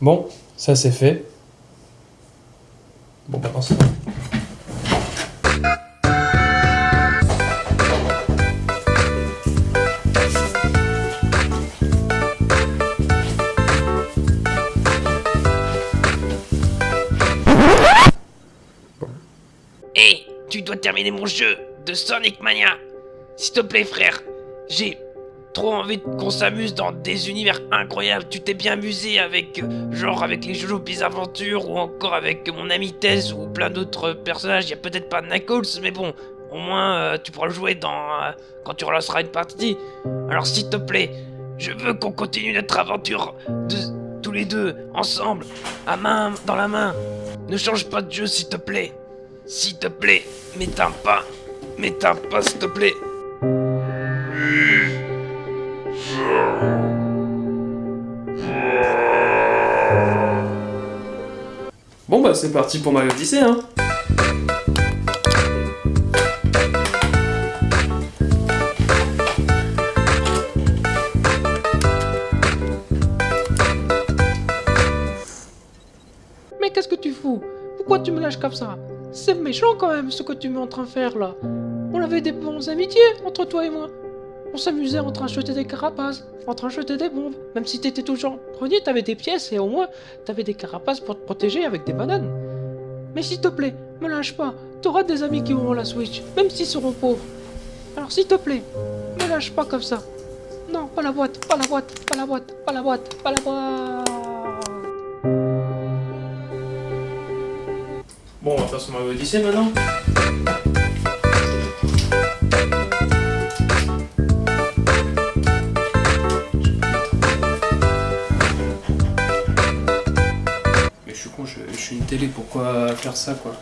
Bon, ça c'est fait. Bon, bah, ça. Hé, tu dois terminer mon jeu de Sonic Mania. S'il te plaît, frère. J'ai trop envie qu'on s'amuse dans des univers incroyables. Tu t'es bien amusé avec, euh, genre, avec les Jojo Aventures ou encore avec mon ami Tess ou plein d'autres personnages. Il y a peut-être pas Knuckles, mais bon, au moins euh, tu pourras le jouer dans euh, quand tu relanceras une partie. Alors, s'il te plaît, je veux qu'on continue notre aventure tous les deux ensemble, à main dans la main. Ne change pas de jeu, s'il te plaît. S'il te plaît, m'éteins pas. M'éteins pas, s'il te plaît. Bon bah c'est parti pour Mario Odyssey hein Mais qu'est-ce que tu fous? Pourquoi tu me lâches comme ça? C'est méchant quand même ce que tu m'es en train de faire là. On avait des bonnes amitiés entre toi et moi. On s'amusait en train de jeter des carapaces, en train de jeter des bombes, même si t'étais toujours premier, t'avais des pièces et au moins t'avais des carapaces pour te protéger avec des bananes. Mais s'il te plaît, me lâche pas, t'auras des amis qui auront la Switch, même s'ils seront pauvres. Alors s'il te plaît, me lâche pas comme ça. Non, pas la boîte, pas la boîte, pas la boîte, pas la boîte, pas la boîte. Bon, on va faire ce Mario Odyssey maintenant Mais je suis con, je, je suis une télé, pourquoi faire ça quoi?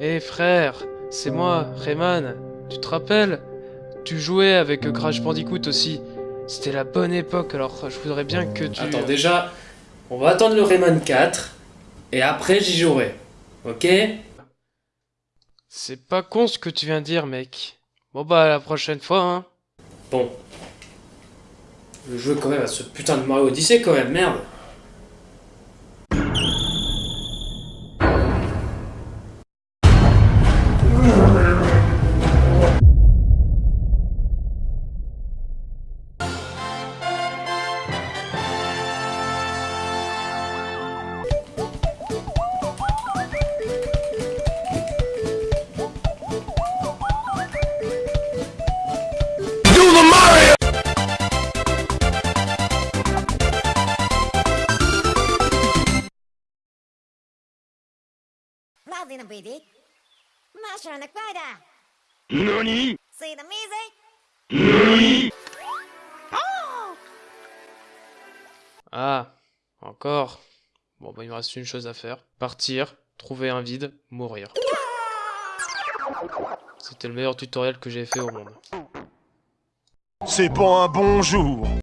Hé frère, c'est moi, Rayman. Tu te rappelles? Tu jouais avec Crash Bandicoot aussi. C'était la bonne époque, alors je voudrais bien que tu... Attends, déjà, on va attendre le Rayman 4, et après j'y jouerai. Ok? C'est pas con ce que tu viens de dire, mec. Bon bah, à la prochaine fois, hein. Bon. Je veux quand même à ce putain de Mario Odyssey quand même, merde Oh! Ah, encore. Bon bah, il me reste une chose à faire. Partir, trouver un vide, mourir. C'était le meilleur tutoriel que j'ai fait au monde. C'est pas un bon jour.